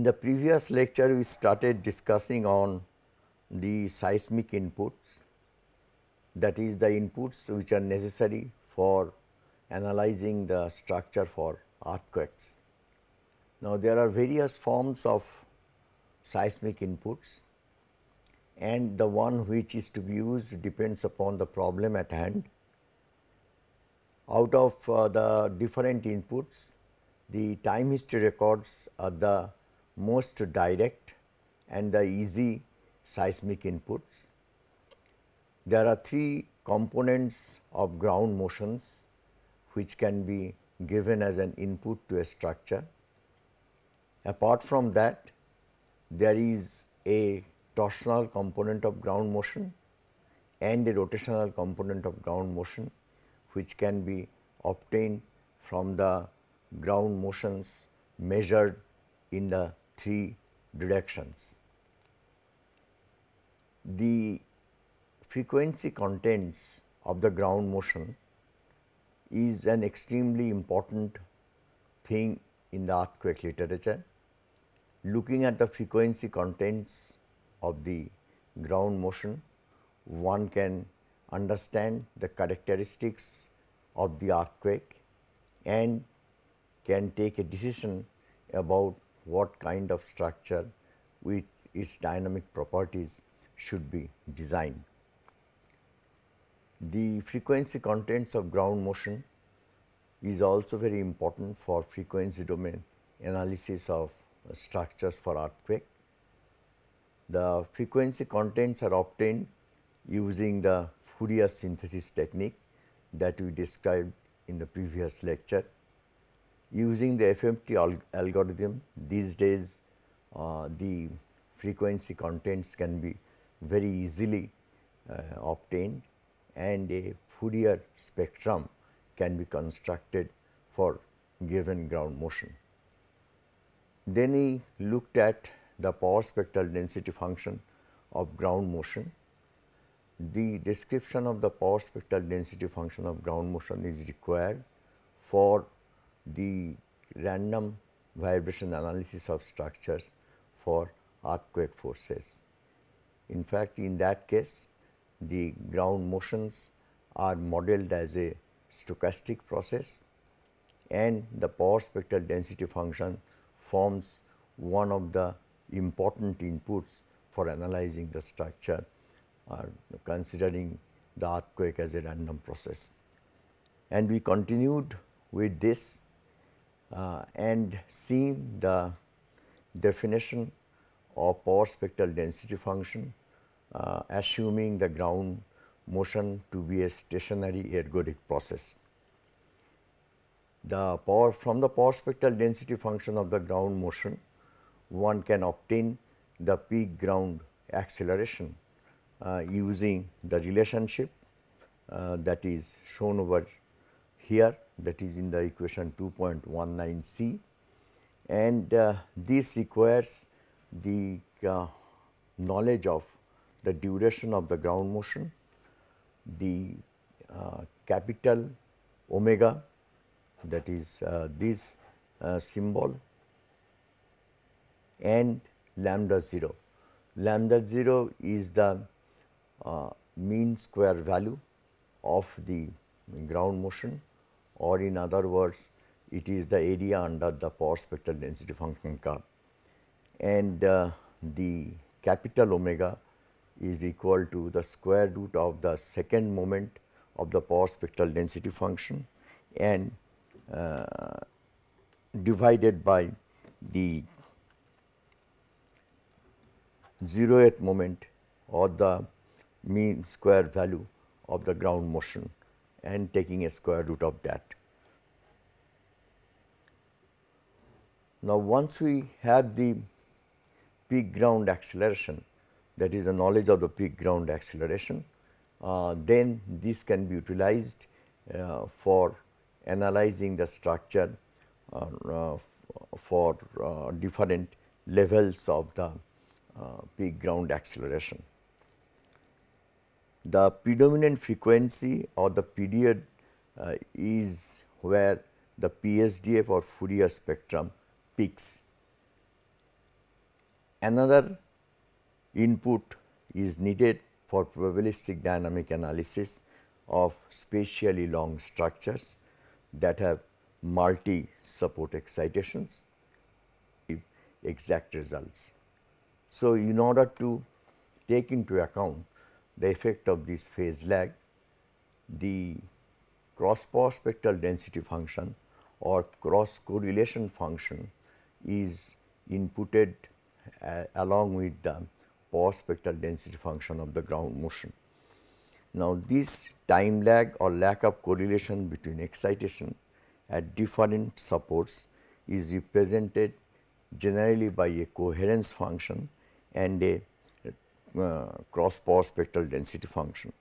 In the previous lecture, we started discussing on the seismic inputs that is the inputs which are necessary for analyzing the structure for earthquakes. Now, there are various forms of seismic inputs and the one which is to be used depends upon the problem at hand. Out of uh, the different inputs, the time history records are the most direct and the easy seismic inputs. There are three components of ground motions which can be given as an input to a structure. Apart from that, there is a torsional component of ground motion and a rotational component of ground motion which can be obtained from the ground motions measured in the three directions. The frequency contents of the ground motion is an extremely important thing in the earthquake literature. Looking at the frequency contents of the ground motion, one can understand the characteristics of the earthquake and can take a decision about what kind of structure with its dynamic properties should be designed. The frequency contents of ground motion is also very important for frequency domain analysis of structures for earthquake. The frequency contents are obtained using the Fourier synthesis technique that we described in the previous lecture. Using the FFT al algorithm these days uh, the frequency contents can be very easily uh, obtained and a Fourier spectrum can be constructed for given ground motion. Then he looked at the power spectral density function of ground motion. The description of the power spectral density function of ground motion is required for the random vibration analysis of structures for earthquake forces. In fact, in that case the ground motions are modeled as a stochastic process and the power spectral density function forms one of the important inputs for analyzing the structure or considering the earthquake as a random process. And we continued with this and seen the definition of power spectral density function uh, assuming the ground motion to be a stationary ergodic process. The power from the power spectral density function of the ground motion, one can obtain the peak ground acceleration uh, using the relationship uh, that is shown over here that is in the equation 2.19 c and uh, this requires the uh, knowledge of the duration of the ground motion, the uh, capital omega that is uh, this uh, symbol and lambda 0. Lambda 0 is the uh, mean square value of the ground motion or in other words it is the area under the power spectral density function curve and uh, the capital omega is equal to the square root of the second moment of the power spectral density function and uh, divided by the zeroth moment or the mean square value of the ground motion and taking a square root of that. Now, once we have the peak ground acceleration, that is the knowledge of the peak ground acceleration, uh, then this can be utilized uh, for analyzing the structure uh, uh for uh, different levels of the uh, peak ground acceleration. The predominant frequency or the period uh, is where the PSDF or Fourier spectrum peaks Another input is needed for probabilistic dynamic analysis of spatially long structures that have multi support excitations exact results. So, in order to take into account the effect of this phase lag, the cross power spectral density function or cross correlation function is inputted uh, along with the power spectral density function of the ground motion. Now, this time lag or lack of correlation between excitation at different supports is represented generally by a coherence function and a uh, cross power spectral density function.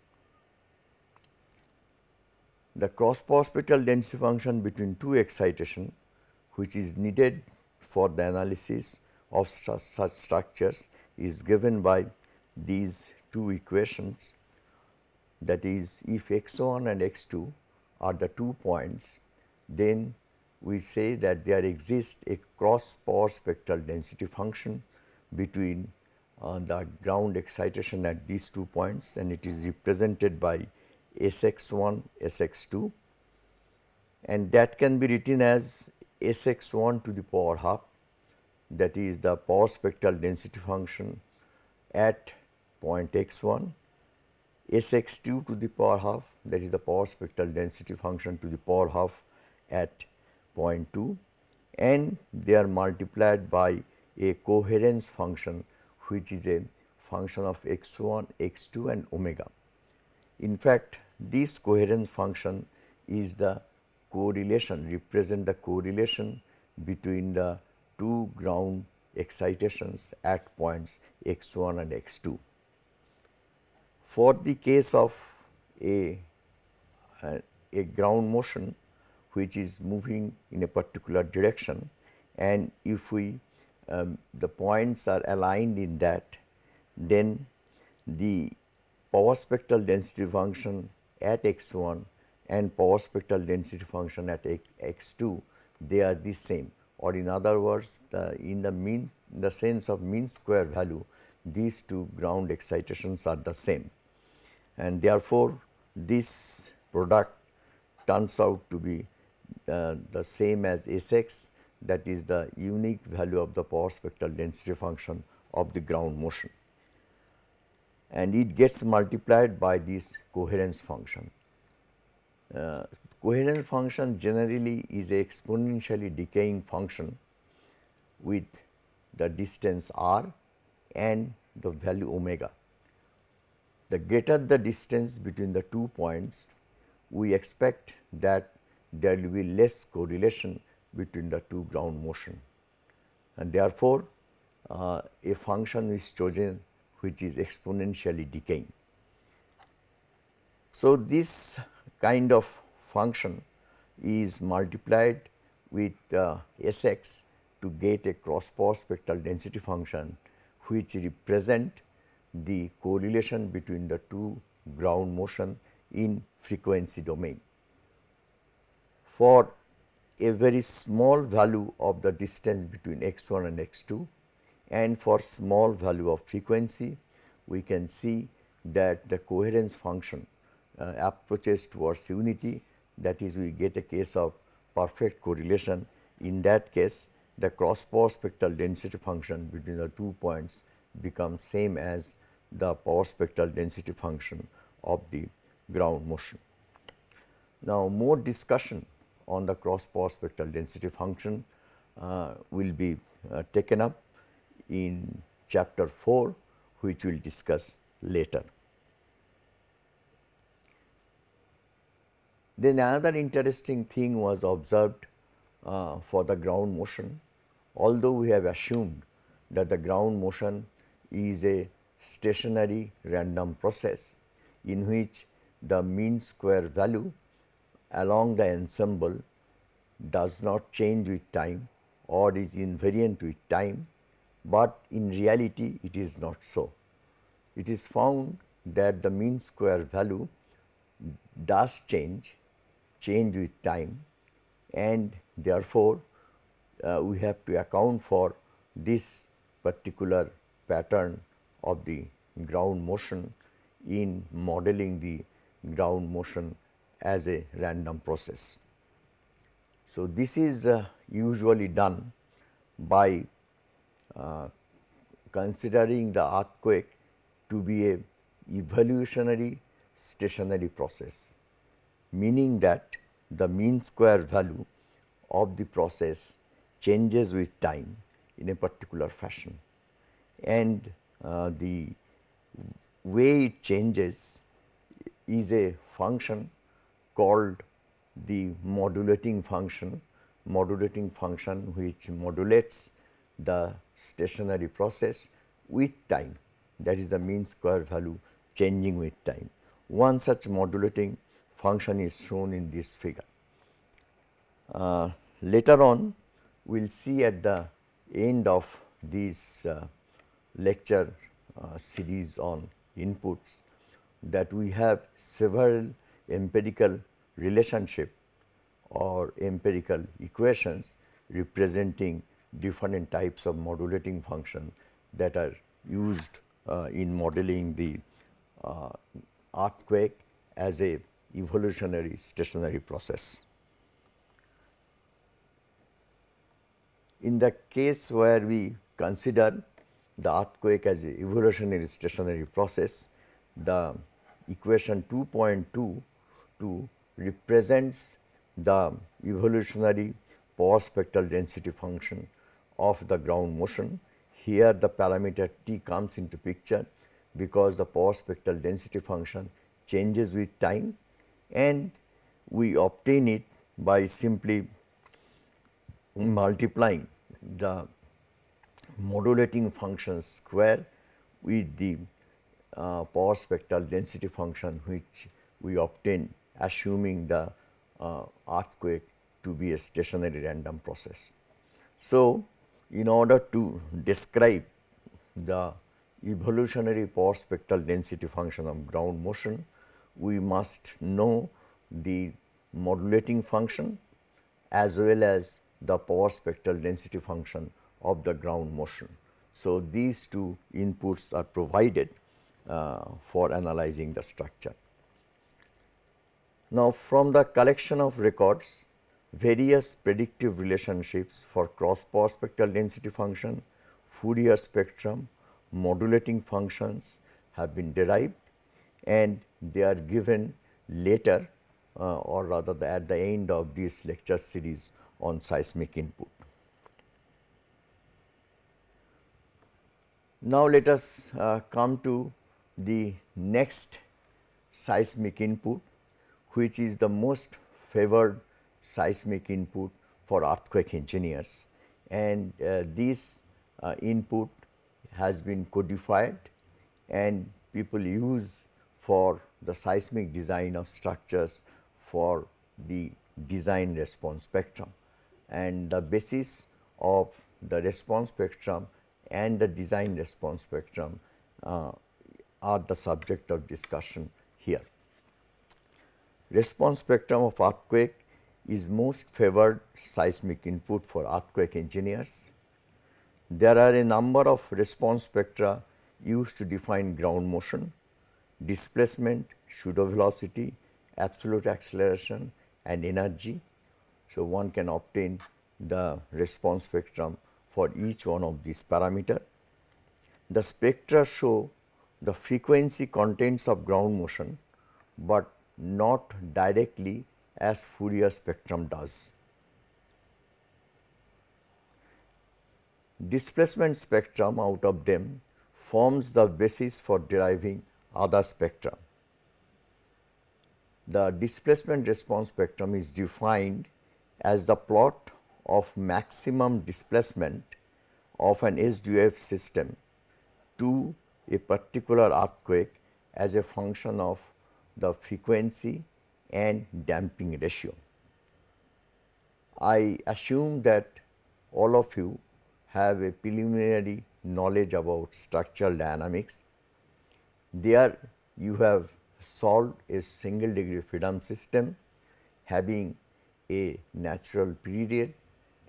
The cross power spectral density function between two excitation which is needed for the analysis of st such structures is given by these two equations that is if x 1 and x 2 are the two points then we say that there exists a cross power spectral density function between uh, the ground excitation at these two points and it is represented by Sx1, Sx2 and that can be written as Sx1 to the power half that is the power spectral density function at point x1, Sx2 to the power half that is the power spectral density function to the power half at 0.2 and they are multiplied by a coherence function which is a function of x1, x2 and omega. In fact, this coherence function is the correlation represent the correlation between the two ground excitations at points x1 and x2. For the case of a, a ground motion which is moving in a particular direction and if we um, the points are aligned in that then the power spectral density function at x 1 and power spectral density function at x 2 they are the same. Or in other words the in the mean the sense of mean square value these two ground excitations are the same. And therefore this product turns out to be uh, the same as Sx that is the unique value of the power spectral density function of the ground motion and it gets multiplied by this coherence function. Uh, coherence function generally is a exponentially decaying function with the distance r and the value omega. The greater the distance between the two points, we expect that there will be less correlation between the two ground motion and therefore, uh, a function is chosen which is exponentially decaying. So, this kind of function is multiplied with uh, Sx to get a cross power spectral density function which represent the correlation between the two ground motion in frequency domain for a very small value of the distance between x 1 and x 2 and for small value of frequency we can see that the coherence function uh, approaches towards unity that is we get a case of perfect correlation. In that case the cross power spectral density function between the two points becomes same as the power spectral density function of the ground motion. Now, more discussion on the cross power spectral density function uh, will be uh, taken up in chapter 4 which we will discuss later. Then another interesting thing was observed uh, for the ground motion although we have assumed that the ground motion is a stationary random process in which the mean square value along the ensemble does not change with time or is invariant with time, but in reality it is not so. It is found that the mean square value does change, change with time and therefore, uh, we have to account for this particular pattern of the ground motion in modeling the ground motion as a random process. So, this is uh, usually done by uh, considering the earthquake to be a evolutionary stationary process, meaning that the mean square value of the process changes with time in a particular fashion and uh, the way it changes is a function called the modulating function, modulating function which modulates the stationary process with time that is the mean square value changing with time. One such modulating function is shown in this figure. Uh, later on we will see at the end of this uh, lecture uh, series on inputs that we have several empirical relationship or empirical equations representing different types of modulating function that are used uh, in modeling the uh, earthquake as a evolutionary stationary process. In the case where we consider the earthquake as a evolutionary stationary process, the equation 2.2 represents the evolutionary power spectral density function of the ground motion. Here the parameter t comes into picture because the power spectral density function changes with time and we obtain it by simply multiplying the modulating function square with the uh, power spectral density function which we obtain assuming the uh, earthquake to be a stationary random process. So, in order to describe the evolutionary power spectral density function of ground motion, we must know the modulating function as well as the power spectral density function of the ground motion. So, these two inputs are provided uh, for analyzing the structure. Now, from the collection of records, various predictive relationships for cross power spectral density function, Fourier spectrum, modulating functions have been derived and they are given later uh, or rather the, at the end of this lecture series on seismic input. Now, let us uh, come to the next seismic input which is the most favored seismic input for earthquake engineers and uh, this uh, input has been codified and people use for the seismic design of structures for the design response spectrum and the basis of the response spectrum and the design response spectrum uh, are the subject of discussion here. Response spectrum of earthquake is most favored seismic input for earthquake engineers. There are a number of response spectra used to define ground motion, displacement, pseudo velocity, absolute acceleration and energy. So, one can obtain the response spectrum for each one of these parameter. The spectra show the frequency contents of ground motion, but not directly as Fourier spectrum does. Displacement spectrum out of them forms the basis for deriving other spectra. The displacement response spectrum is defined as the plot of maximum displacement of an SDF system to a particular earthquake as a function of the frequency and damping ratio. I assume that all of you have a preliminary knowledge about structural dynamics. There you have solved a single degree freedom system having a natural period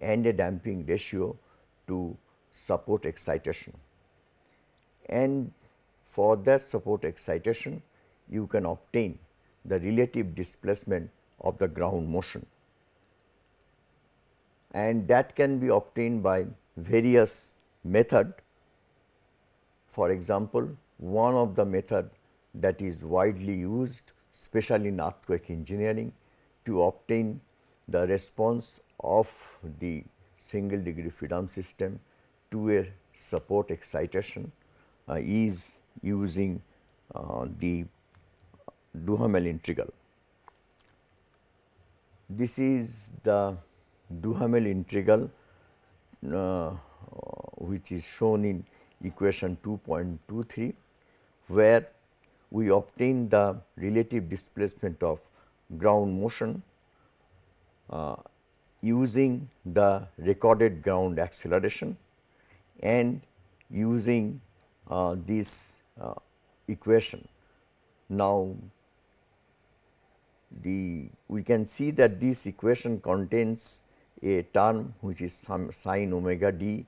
and a damping ratio to support excitation. And for that support excitation, you can obtain the relative displacement of the ground motion. And that can be obtained by various method. For example, one of the method that is widely used especially in earthquake engineering to obtain the response of the single degree freedom system to a support excitation uh, is using uh, the Duhamel integral. This is the Duhamel integral uh, which is shown in equation 2.23 where we obtain the relative displacement of ground motion uh, using the recorded ground acceleration and using uh, this uh, equation. Now, the we can see that this equation contains a term which is some sine omega d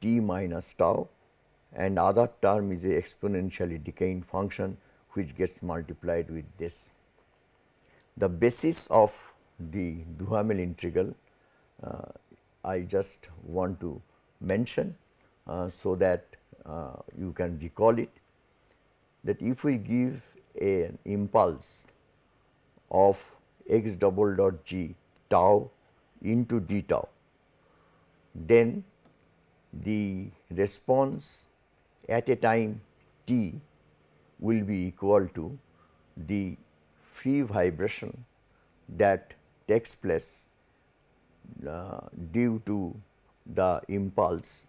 t minus tau and other term is a exponentially decaying function which gets multiplied with this. The basis of the Duhamel integral uh, I just want to mention uh, so that uh, you can recall it that if we give an impulse of x double dot g tau into d tau, then the response at a time t will be equal to the free vibration that takes place uh, due to the impulse.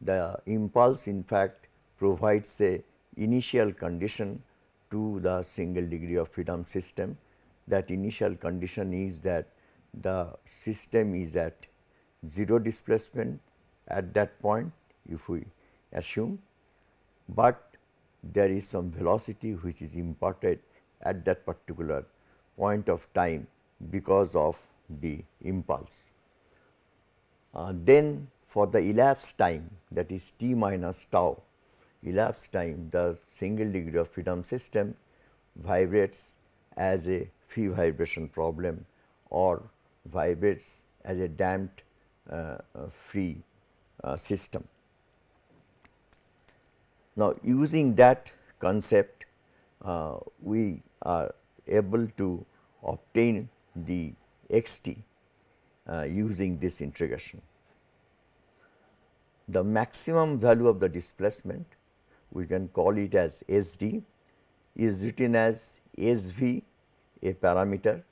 The impulse in fact provides a initial condition to the single degree of freedom system. That initial condition is that the system is at 0 displacement at that point if we assume, but there is some velocity which is imparted at that particular point of time because of the impulse. Uh, then for the elapsed time that is t minus tau elapsed time the single degree of freedom system vibrates as a free vibration problem or vibrates as a damped uh, uh, free uh, system. Now, using that concept uh, we are able to obtain the x t uh, using this integration. The maximum value of the displacement we can call it as S d is written as SV a parameter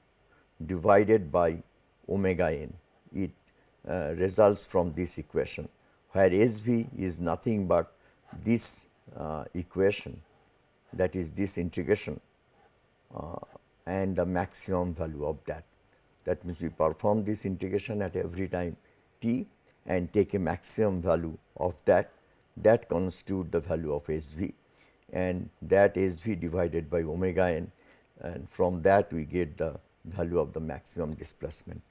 divided by omega n. It uh, results from this equation where S v is nothing but this uh, equation that is this integration uh, and the maximum value of that. That means, we perform this integration at every time t and take a maximum value of that that constitute the value of S v and that S v divided by omega n and from that we get the value of the maximum displacement.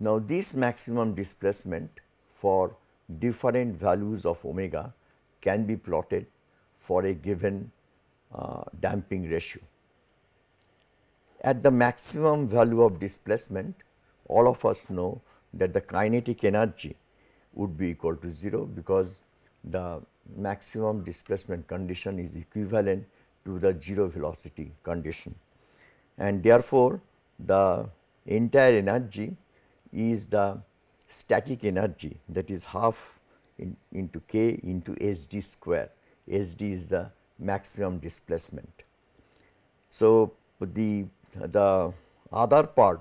Now, this maximum displacement for different values of omega can be plotted for a given uh, damping ratio. At the maximum value of displacement, all of us know that the kinetic energy would be equal to 0 because the maximum displacement condition is equivalent to the 0 velocity condition. And therefore, the entire energy is the static energy that is half in, into k into S d square, S d is the maximum displacement. So, the, the other part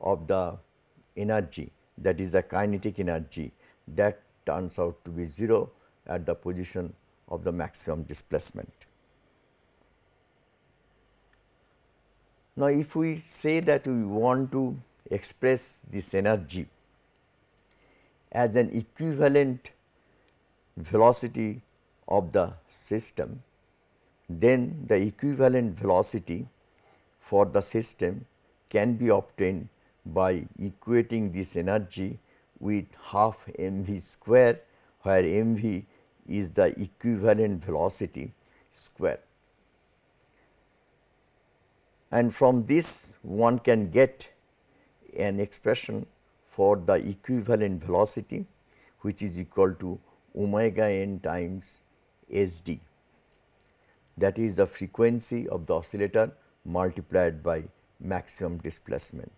of the energy that is the kinetic energy that turns out to be 0 at the position of the maximum displacement. Now, if we say that we want to express this energy as an equivalent velocity of the system, then the equivalent velocity for the system can be obtained by equating this energy with half m v square where m v is the equivalent velocity square. And from this one can get an expression for the equivalent velocity which is equal to omega n times s d that is the frequency of the oscillator multiplied by maximum displacement.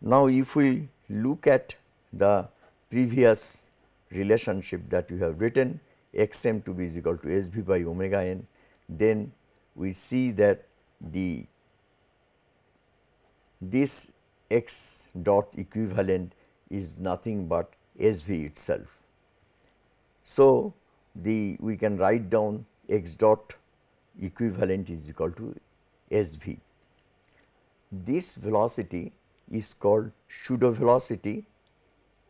Now, if we look at the previous relationship that we have written x m to be is equal to s v by omega n, then we see that the this x dot equivalent is nothing but s v itself. So, the we can write down x dot equivalent is equal to s v. This velocity is called pseudo velocity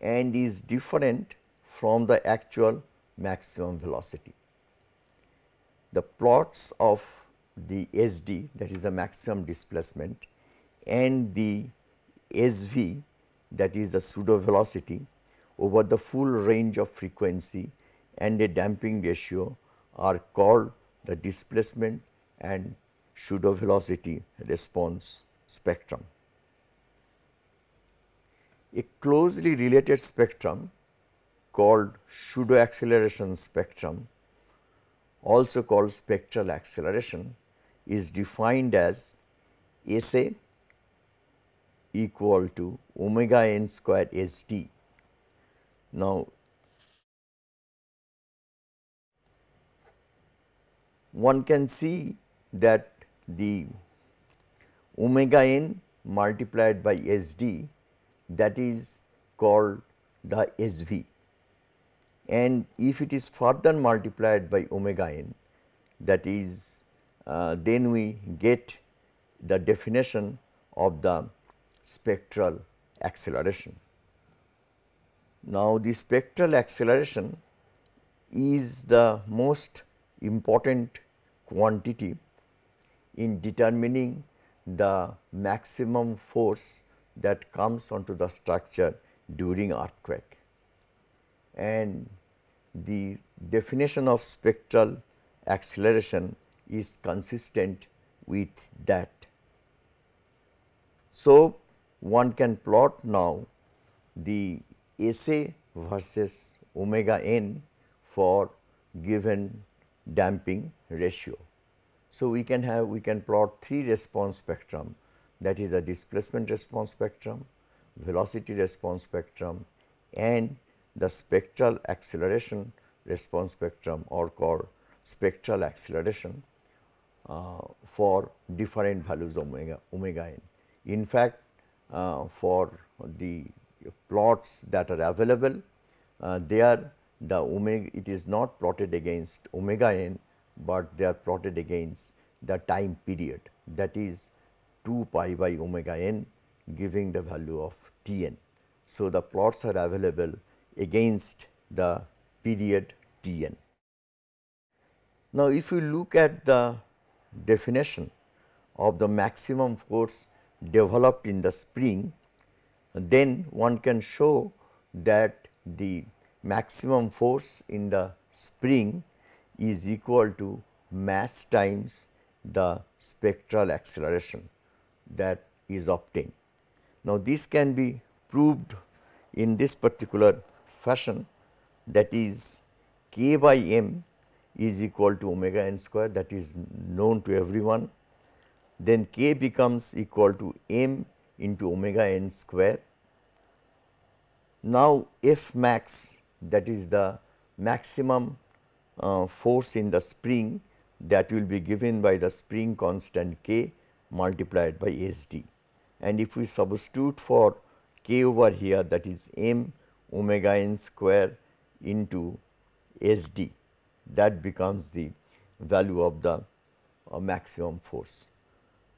and is different from the actual maximum velocity. The plots of the S d that is the maximum displacement and the S v that is the pseudo velocity over the full range of frequency and a damping ratio are called the displacement and pseudo velocity response spectrum. A closely related spectrum called pseudo acceleration spectrum also called spectral acceleration is defined as S a equal to omega n square S d. Now, one can see that the omega n multiplied by S d that is called the S v and if it is further multiplied by omega n that is uh, then we get the definition of the spectral acceleration. Now, the spectral acceleration is the most important quantity in determining the maximum force that comes onto the structure during earthquake. And the definition of spectral acceleration is consistent with that. So, one can plot now the S A versus omega n for given damping ratio. So, we can have we can plot three response spectrum that is the displacement response spectrum, velocity response spectrum and the spectral acceleration response spectrum or called spectral acceleration uh, for different values of omega, omega n. In fact, uh, for the plots that are available, uh, there the omega it is not plotted against omega n, but they are plotted against the time period that is 2 pi by omega n giving the value of T n. So, the plots are available against the period T n. Now, if you look at the definition of the maximum force developed in the spring, then one can show that the maximum force in the spring is equal to mass times the spectral acceleration that is obtained. Now, this can be proved in this particular fashion that is k by m is equal to omega n square that is known to everyone. Then k becomes equal to m into omega n square. Now, F max that is the maximum uh, force in the spring that will be given by the spring constant k multiplied by S d. And if we substitute for k over here that is m omega n square into S d that becomes the value of the uh, maximum force.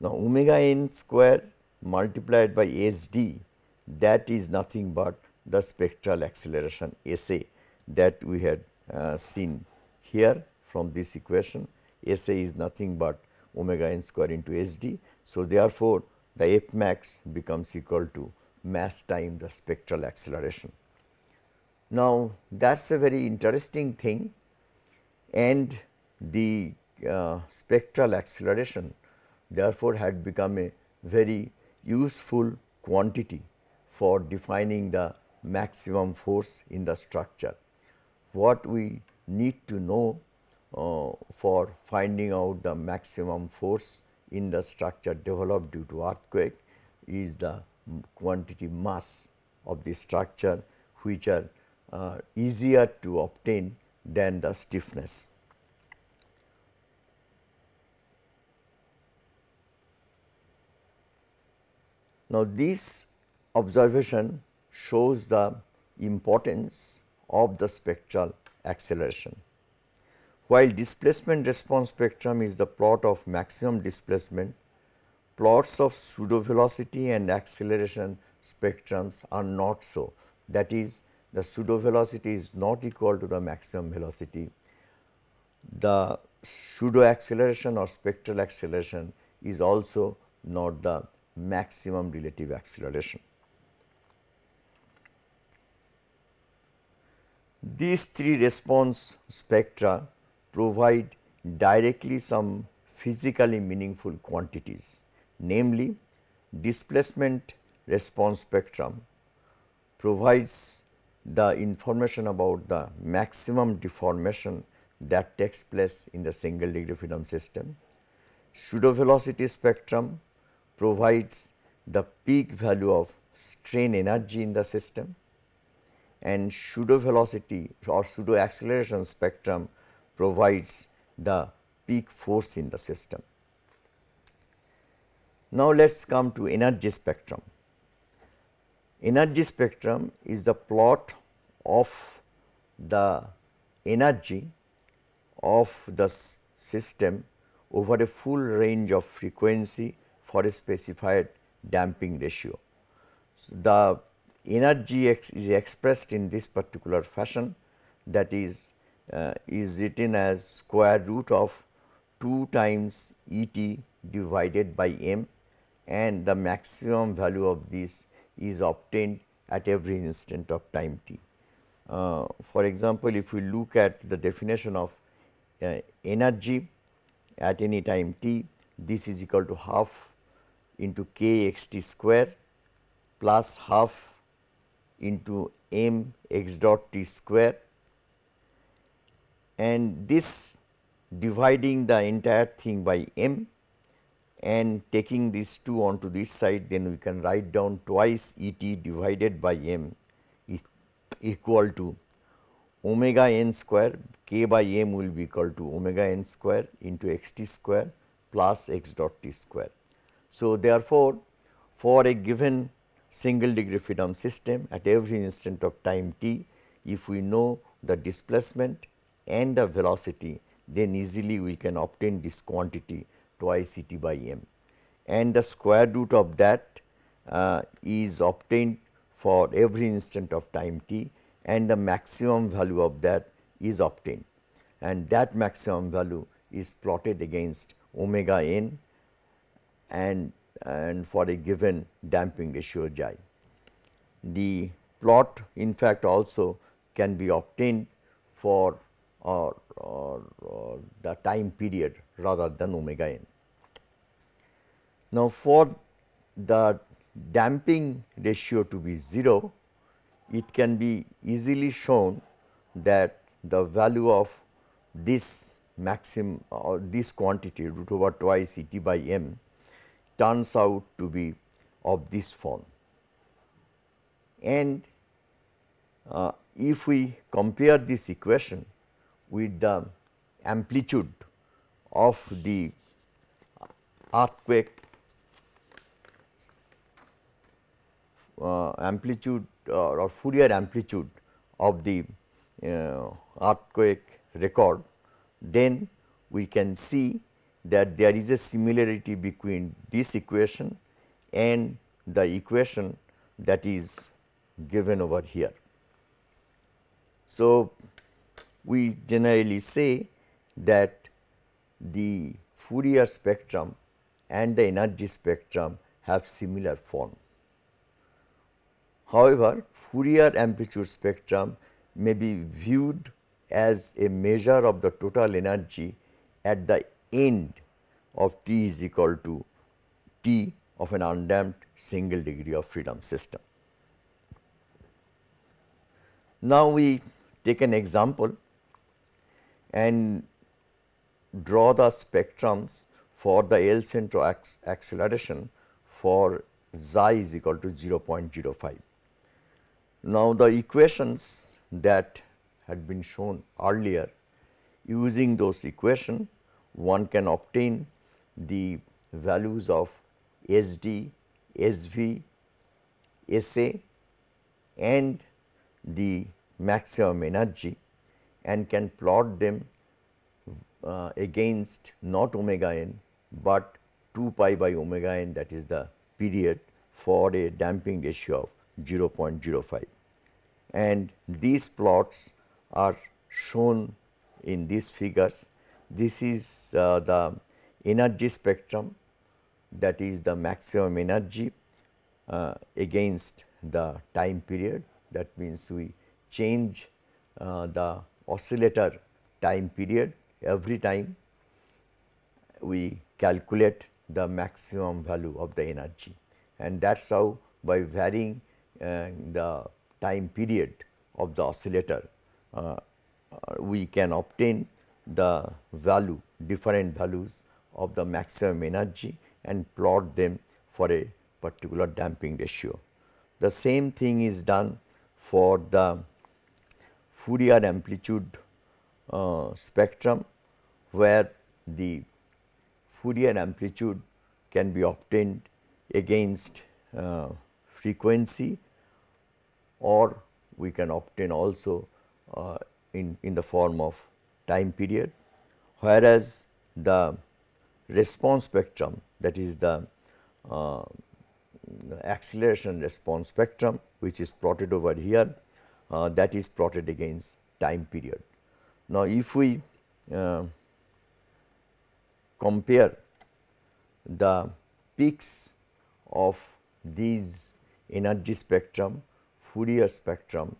Now, omega n square multiplied by S d that is nothing but the spectral acceleration S a that we had uh, seen here from this equation S a is nothing but omega n square into S d. So, therefore, the F max becomes equal to mass time the spectral acceleration. Now, that is a very interesting thing and the uh, spectral acceleration therefore, had become a very useful quantity for defining the maximum force in the structure. What we need to know for finding out the maximum force in the structure developed due to earthquake is the quantity mass of the structure which are uh, easier to obtain than the stiffness. Now, this observation shows the importance of the spectral acceleration. While displacement response spectrum is the plot of maximum displacement, plots of pseudo velocity and acceleration spectrums are not so. That is the pseudo velocity is not equal to the maximum velocity. The pseudo acceleration or spectral acceleration is also not the maximum relative acceleration. These three response spectra provide directly some physically meaningful quantities, namely displacement response spectrum provides the information about the maximum deformation that takes place in the single degree freedom system. Pseudo velocity spectrum provides the peak value of strain energy in the system and pseudo velocity or pseudo acceleration spectrum provides the peak force in the system. Now, let us come to energy spectrum. Energy spectrum is the plot of the energy of the system over a full range of frequency for a specified damping ratio. So, the energy is expressed in this particular fashion that is uh, is written as square root of 2 times E t divided by m and the maximum value of this is obtained at every instant of time t. Uh, for example, if we look at the definition of uh, energy at any time t, this is equal to half into k x t square plus half into m x dot t square and this dividing the entire thing by m and taking these 2 onto this side then we can write down twice E t divided by m is equal to omega n square k by m will be equal to omega n square into x t square plus x dot t square. So, therefore, for a given single degree freedom system at every instant of time t, if we know the displacement and the velocity, then easily we can obtain this quantity twice E t by m and the square root of that uh, is obtained for every instant of time t and the maximum value of that is obtained and that maximum value is plotted against omega n and, and for a given damping ratio xi. The plot in fact also can be obtained for or, or, or the time period rather than omega n. Now, for the damping ratio to be 0, it can be easily shown that the value of this maximum or this quantity root over twice E t by m turns out to be of this form. And uh, if we compare this equation with the amplitude of the earthquake uh, amplitude uh, or Fourier amplitude of the uh, earthquake record, then we can see that there is a similarity between this equation and the equation that is given over here. So, we generally say that the Fourier spectrum and the energy spectrum have similar form. However, Fourier amplitude spectrum may be viewed as a measure of the total energy at the end of t is equal to t of an undamped single degree of freedom system. Now, we take an example and draw the spectrums for the El Centro acceleration for xi is equal to 0.05. Now, the equations that had been shown earlier using those equation one can obtain the values of SD, SV, SA and the maximum energy and can plot them uh, against not omega n, but 2 pi by omega n that is the period for a damping ratio of 0.05. And these plots are shown in these figures. This is uh, the energy spectrum that is the maximum energy uh, against the time period that means we change uh, the oscillator time period every time we calculate the maximum value of the energy and that is how by varying uh, the time period of the oscillator uh, uh, we can obtain the value different values of the maximum energy and plot them for a particular damping ratio. The same thing is done for the Fourier amplitude uh, spectrum where the Fourier amplitude can be obtained against uh, frequency or we can obtain also uh, in, in the form of time period, whereas the response spectrum that is the, uh, the acceleration response spectrum which is plotted over here uh, that is plotted against time period. Now, if we uh, compare the peaks of these energy spectrum, Fourier spectrum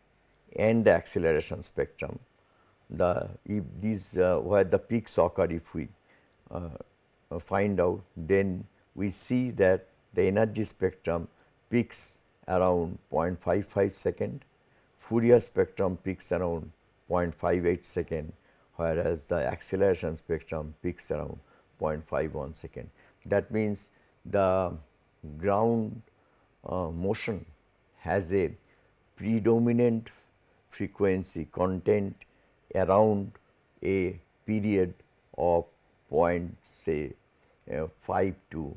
and the acceleration spectrum, the if these uh, where the peaks occur if we uh, uh, find out then we see that the energy spectrum peaks around 0.55 second, Fourier spectrum peaks around 0.58 second whereas the acceleration spectrum peaks around 0.51 second. That means the ground uh, motion has a predominant frequency content around a period of point say uh, 5 to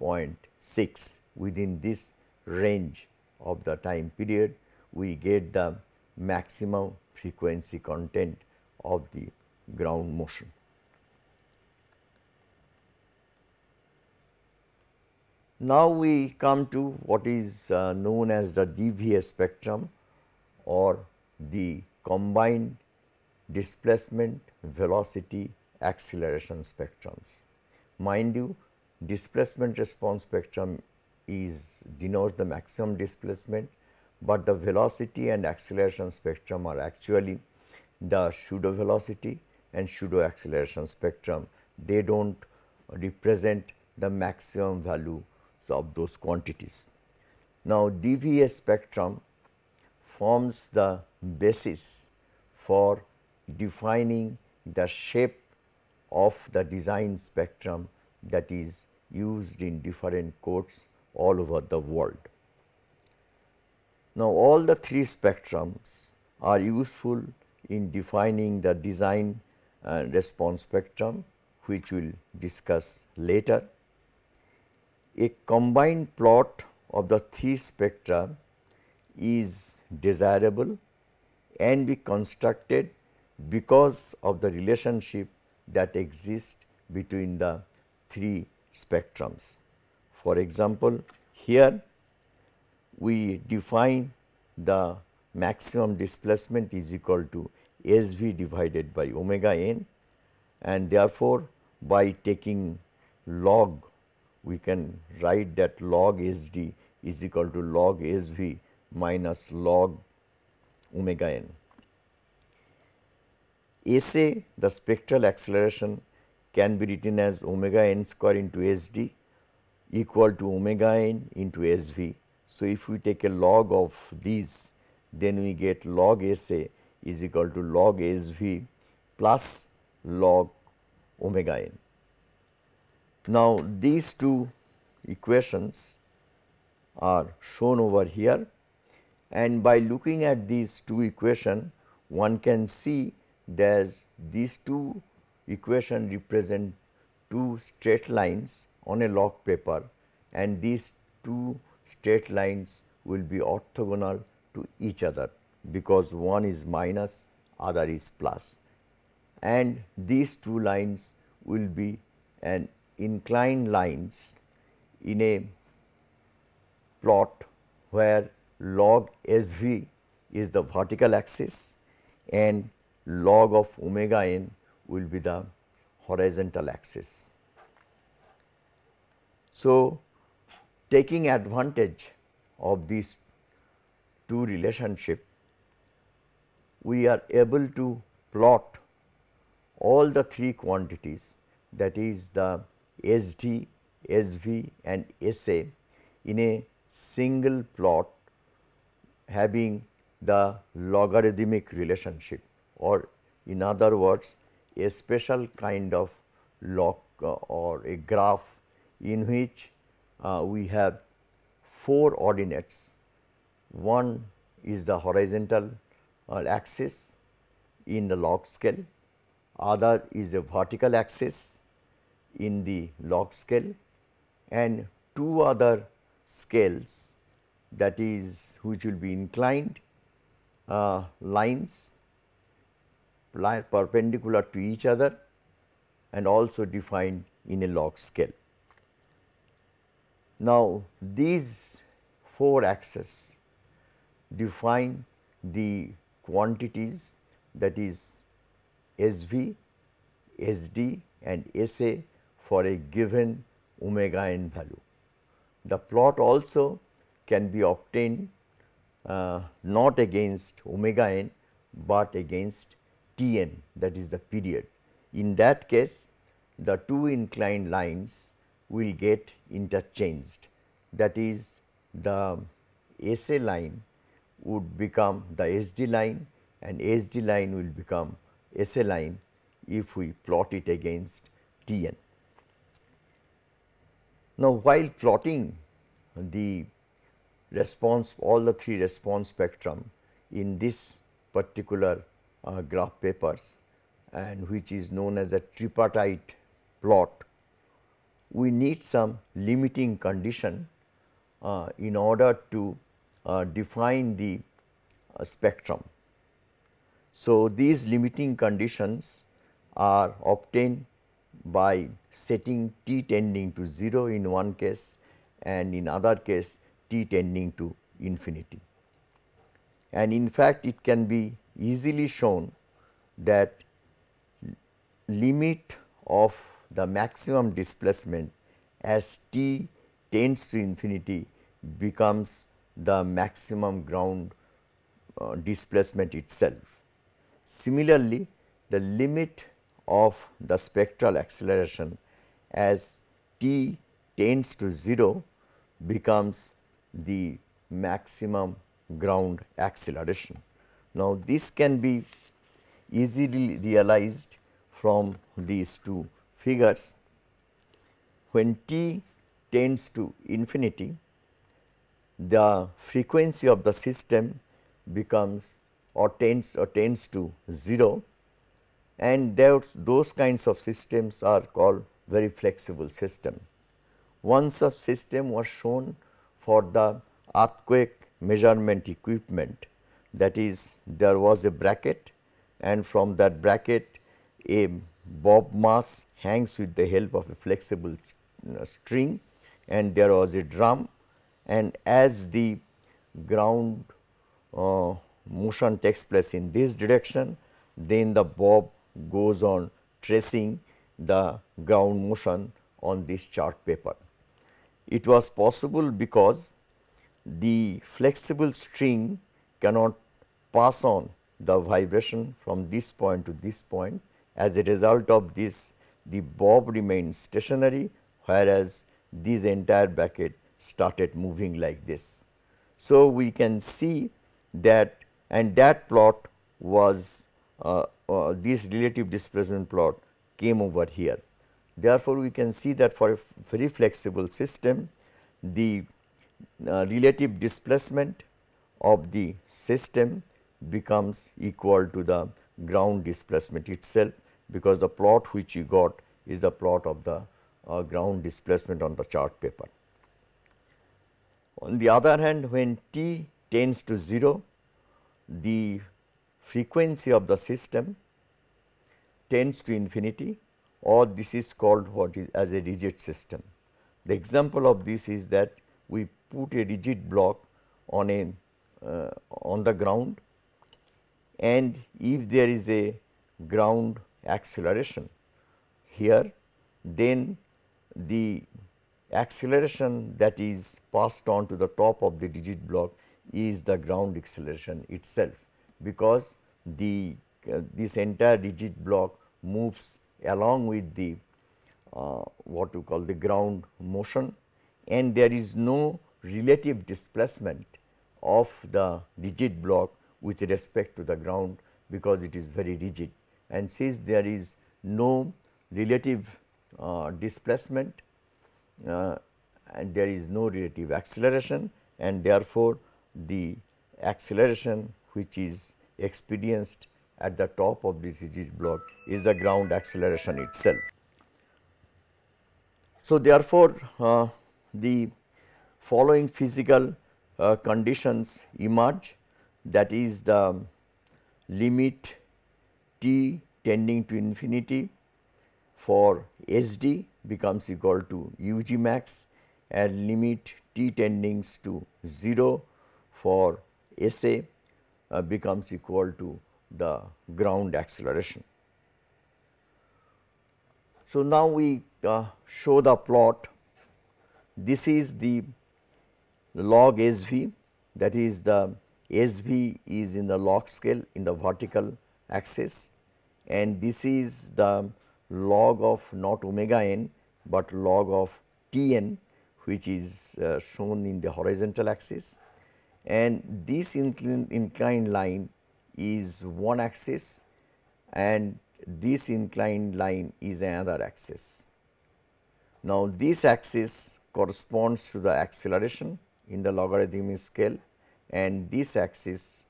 0.6 within this range of the time period we get the maximum frequency content of the ground motion. Now, we come to what is uh, known as the DVS spectrum or the combined displacement velocity acceleration spectrums. Mind you displacement response spectrum is denotes the maximum displacement, but the velocity and acceleration spectrum are actually the pseudo velocity and pseudo acceleration spectrum. They do not represent the maximum value of those quantities. Now, DVS spectrum forms the basis for defining the shape of the design spectrum that is used in different courts all over the world. Now, all the three spectrums are useful in defining the design response spectrum which we will discuss later. A combined plot of the three spectra is desirable and be constructed because of the relationship that exists between the three spectrums. For example, here we define the maximum displacement is equal to S v divided by omega n and therefore, by taking log we can write that log S d is equal to log S v minus log omega n. SA the spectral acceleration can be written as omega n square into S d equal to omega n into S v. So, if we take a log of these then we get log S a is equal to log S v plus log omega n. Now, these two equations are shown over here and by looking at these two equation one can see that these two equation represent two straight lines on a log paper and these two straight lines will be orthogonal to each other because one is minus other is plus and these two lines will be an inclined lines in a plot where log S v is the vertical axis and log of omega n will be the horizontal axis. So, taking advantage of these two relationship, we are able to plot all the three quantities that is the SD, SV and S a in a single plot having the logarithmic relationship or in other words a special kind of log uh, or a graph in which we have four ordinates. One is the horizontal uh, axis in the log scale, other is a vertical axis in the log scale and two other scales that is which will be inclined uh, lines perpendicular to each other and also defined in a log scale. Now, these four axes define the quantities that is S v, S d and S a for a given omega n value. The plot also can be obtained uh, not against omega n, but against T n that is the period. In that case the two inclined lines will get interchanged that is the S A line would become the S D line and S D line will become S A line if we plot it against T n. Now, while plotting the response all the three response spectrum in this particular uh, graph papers and which is known as a tripartite plot, we need some limiting condition uh, in order to uh, define the uh, spectrum. So, these limiting conditions are obtained by setting t tending to 0 in one case and in other case t tending to infinity. And in fact, it can be easily shown that limit of the maximum displacement as t tends to infinity becomes the maximum ground uh, displacement itself. Similarly, the limit of the spectral acceleration as t tends to 0 becomes the maximum ground acceleration. Now, this can be easily realized from these two figures. When t tends to infinity, the frequency of the system becomes or tends or tends to 0 and those, those kinds of systems are called very flexible system. One such system was shown for the earthquake measurement equipment that is there was a bracket and from that bracket a bob mass hangs with the help of a flexible uh, string and there was a drum and as the ground uh, motion takes place in this direction then the bob goes on tracing the ground motion on this chart paper. It was possible because the flexible string cannot pass on the vibration from this point to this point. As a result of this, the bob remains stationary, whereas this entire bracket started moving like this. So, we can see that and that plot was uh, uh, this relative displacement plot came over here. Therefore, we can see that for a very flexible system, the uh, relative displacement of the system becomes equal to the ground displacement itself, because the plot which you got is the plot of the uh, ground displacement on the chart paper. On the other hand, when t tends to 0, the frequency of the system tends to infinity or this is called what is as a rigid system. The example of this is that we put a rigid block on a uh, on the ground and if there is a ground acceleration. Here then the acceleration that is passed on to the top of the rigid block is the ground acceleration itself because the uh, this entire rigid block moves along with the uh, what we call the ground motion and there is no relative displacement of the rigid block with respect to the ground because it is very rigid and since there is no relative uh, displacement uh, and there is no relative acceleration and therefore, the acceleration which is experienced at the top of this rigid block is the ground acceleration itself. So, therefore, uh, the following physical uh, conditions emerge that is the limit t tending to infinity for S d becomes equal to u g max and limit t tending to 0 for S a uh, becomes equal to the ground acceleration. So, now we uh, show the plot this is the log S v that is the S v is in the log scale in the vertical axis and this is the log of not omega n, but log of T n which is uh, shown in the horizontal axis and this inclined, inclined line is one axis and this inclined line is another axis. Now, this axis corresponds to the acceleration in the logarithmic scale and this axis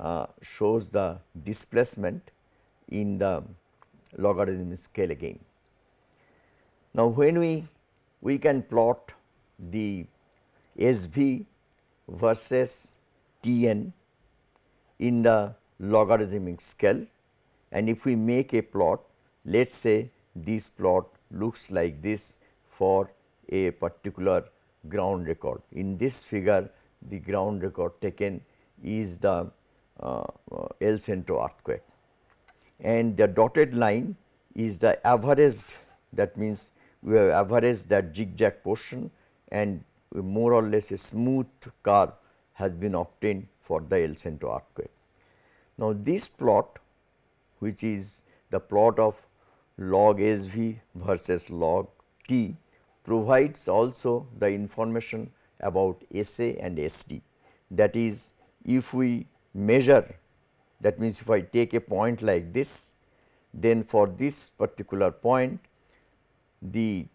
uh, shows the displacement in the logarithmic scale again. Now, when we we can plot the S v versus T n in the logarithmic scale and if we make a plot let us say this plot looks like this for a particular ground record. In this figure the ground record taken is the uh, uh, El Centro earthquake and the dotted line is the averaged that means we have averaged that zigzag portion and more or less a smooth curve has been obtained for the El Centro earthquake. Now, this plot which is the plot of log S v versus log t provides also the information about S a and S d. That is if we measure that means if I take a point like this then for this particular point the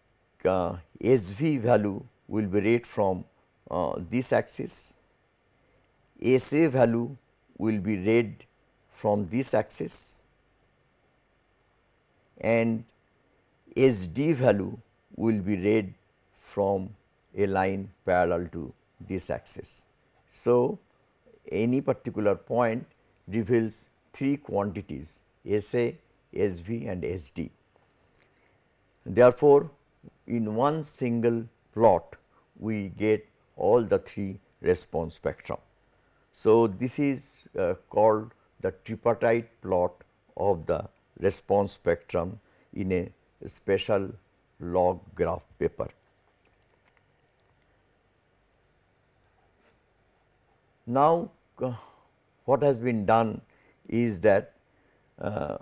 uh, S v value will be read from uh, this axis, S a value will be read from this axis and S d value will be read from a line parallel to this axis. So, any particular point reveals three quantities S a, S v and S d. Therefore, in one single plot we get all the three response spectrum. So, this is uh, called the tripartite plot of the response spectrum in a special log graph paper. Now, uh, what has been done is that uh,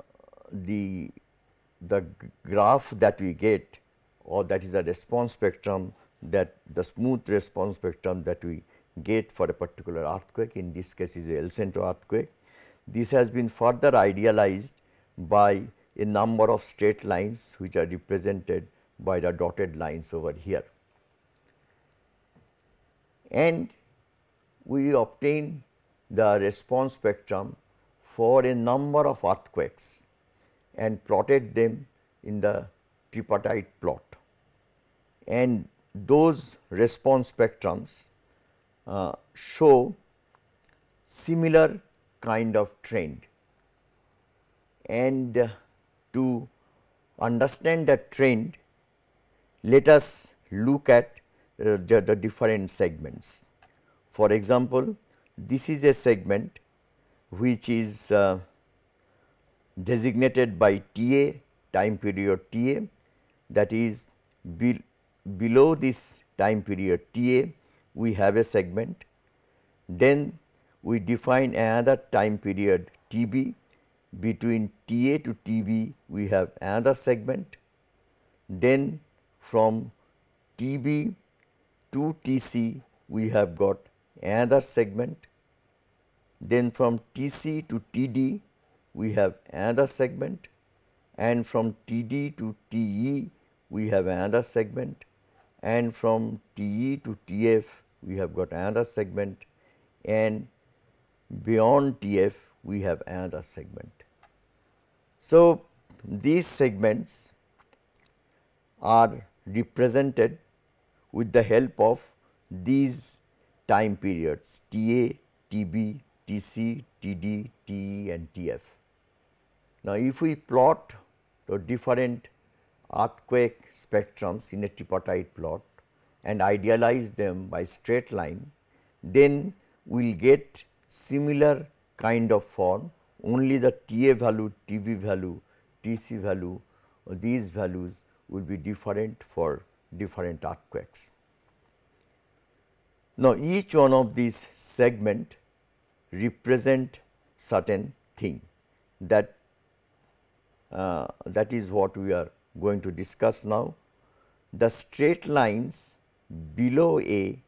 the the graph that we get or that is a response spectrum that the smooth response spectrum that we get for a particular earthquake in this case is a El Centro earthquake. This has been further idealized by a number of straight lines which are represented by the dotted lines over here. And we obtain the response spectrum for a number of earthquakes and plotted them in the tripartite plot. And those response spectrums uh, show similar kind of trend. And to understand that trend, let us look at uh, the, the different segments. For example, this is a segment which is uh, designated by TA time period TA that is be below this time period TA we have a segment. Then we define another time period TB between TA to TB we have another segment. Then from TB to TC we have got another segment then from TC to TD we have another segment. And from TD to TE we have another segment. And from TE to TF we have got another segment. And beyond TF we have another segment. So, these segments are represented with the help of these time periods TA, TB, TC, TD, TE and TF. Now, if we plot the different earthquake spectrums in a tripartite plot and idealize them by straight line, then we will get similar kind of form only the TA value, TB value, TC value these values will be different for different earthquakes. Now, each one of these segment represent certain thing that uh, that is what we are going to discuss now. The straight lines below A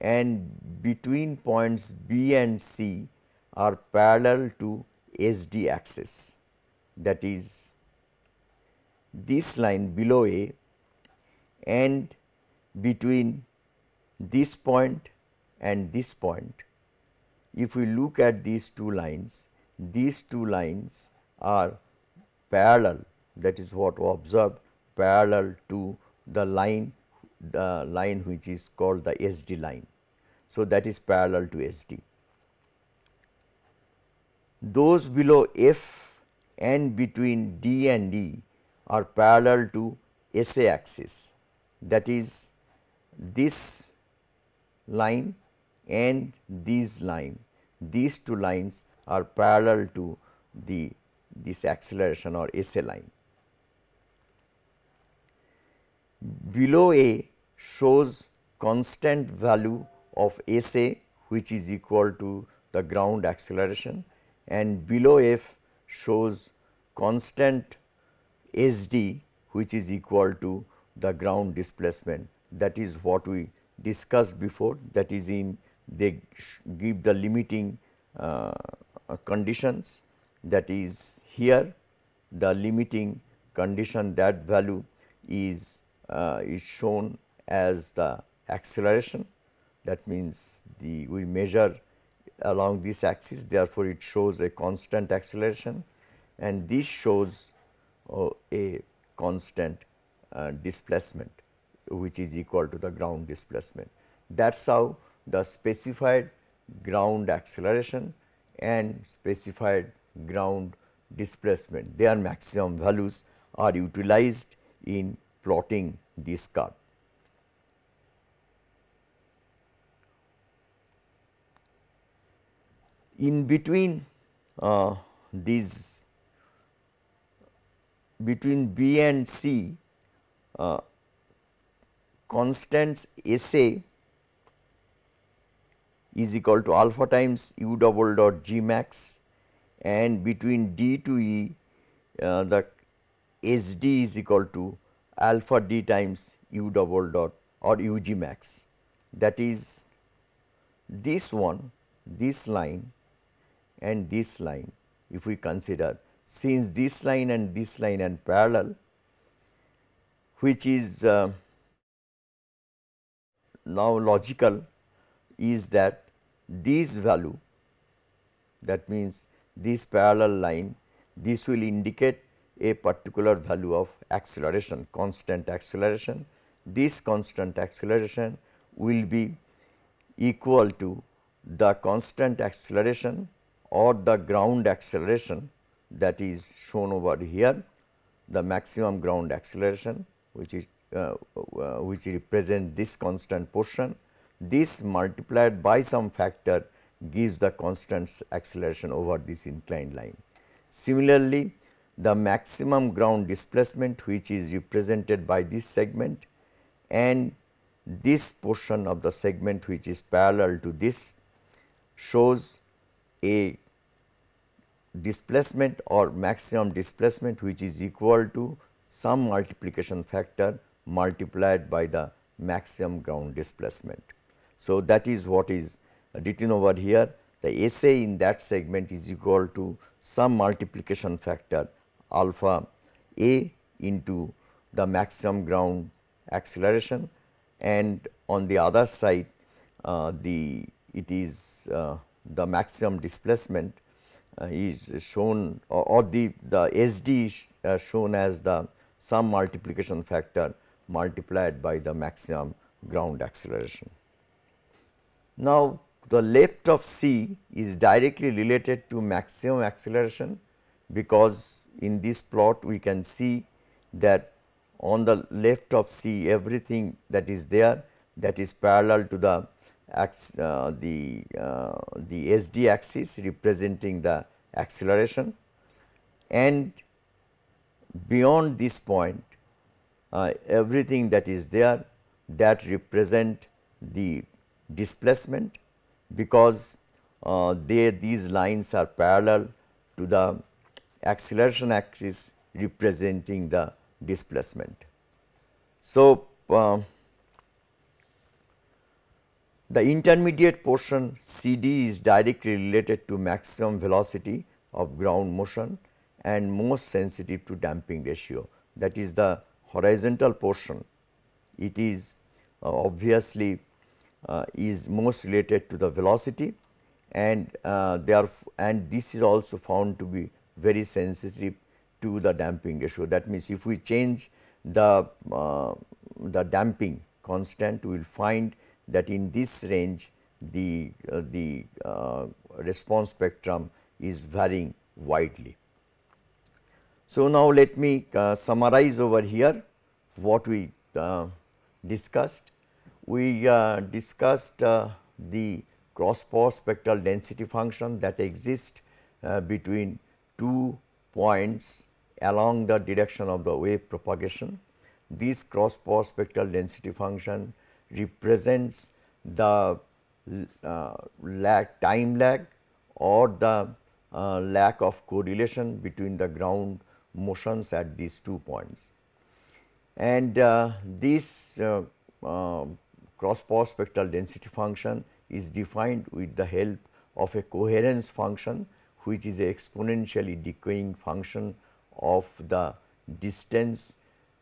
and between points B and C are parallel to SD axis that is this line below A and between this point and this point. If we look at these two lines, these two lines are parallel that is what we observe parallel to the line the line which is called the SD line. So, that is parallel to SD. Those below F and between D and E are parallel to SA axis that is this line and this line these two lines are parallel to the this acceleration or SA line. Below A shows constant value of SA which is equal to the ground acceleration and below F shows constant SD which is equal to the ground displacement that is what we discussed before that is in they give the limiting uh, conditions that is here. The limiting condition that value is uh, is shown as the acceleration. That means the we measure along this axis therefore, it shows a constant acceleration. And this shows uh, a constant uh, displacement which is equal to the ground displacement. That is how the specified ground acceleration and specified ground displacement their maximum values are utilized in plotting this curve. In between uh, these between B and C uh, constants SA is equal to alpha times u double dot g max and between d to e uh, the S d is equal to alpha d times u double dot or u g max. That is this one this line and this line if we consider. Since this line and this line are parallel which is uh, now logical is that this value that means this parallel line this will indicate a particular value of acceleration constant acceleration. This constant acceleration will be equal to the constant acceleration or the ground acceleration that is shown over here the maximum ground acceleration which is uh, uh, which represent this constant portion this multiplied by some factor gives the constant acceleration over this inclined line. Similarly, the maximum ground displacement which is represented by this segment and this portion of the segment which is parallel to this shows a displacement or maximum displacement which is equal to some multiplication factor multiplied by the maximum ground displacement. So, that is what is written over here the SA in that segment is equal to some multiplication factor alpha a into the maximum ground acceleration and on the other side uh, the it is uh, the maximum displacement uh, is shown or, or, the the SD is uh, shown as the some multiplication factor multiplied by the maximum ground acceleration. Now, the left of C is directly related to maximum acceleration because in this plot we can see that on the left of C everything that is there that is parallel to the uh, the uh, the SD axis representing the acceleration. And beyond this point uh, everything that is there that represent the displacement because uh, they these lines are parallel to the acceleration axis representing the displacement. So, uh, the intermediate portion C d is directly related to maximum velocity of ground motion and most sensitive to damping ratio that is the horizontal portion. It is uh, obviously uh, is most related to the velocity and uh, are and this is also found to be very sensitive to the damping ratio. That means, if we change the uh, the damping constant we will find that in this range the uh, the uh, response spectrum is varying widely. So, now let me uh, summarize over here what we uh, discussed we uh, discussed uh, the cross power spectral density function that exists uh, between two points along the direction of the wave propagation. This cross power spectral density function represents the uh, lag time lag or the uh, lack of correlation between the ground motions at these two points. And uh, this cross power spectral density function is defined with the help of a coherence function which is a exponentially decaying function of the distance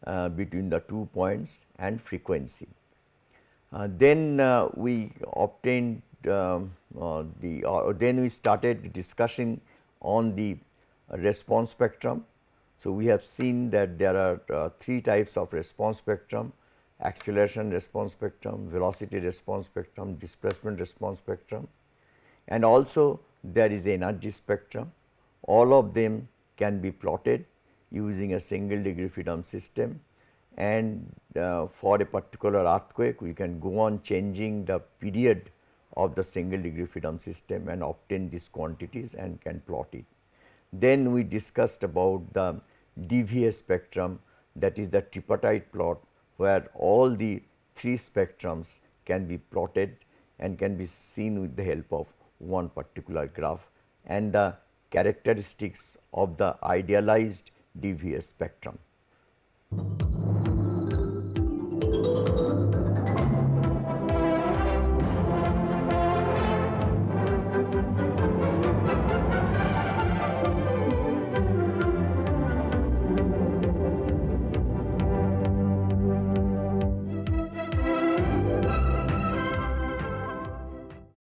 uh, between the two points and frequency. Uh, then uh, we obtained um, uh, the then we started discussing on the response spectrum. So, we have seen that there are uh, three types of response spectrum acceleration response spectrum, velocity response spectrum, displacement response spectrum and also there is energy spectrum. All of them can be plotted using a single degree freedom system and uh, for a particular earthquake we can go on changing the period of the single degree freedom system and obtain these quantities and can plot it. Then we discussed about the DVA spectrum that is the tripartite plot where all the three spectrums can be plotted and can be seen with the help of one particular graph and the characteristics of the idealized DVS spectrum.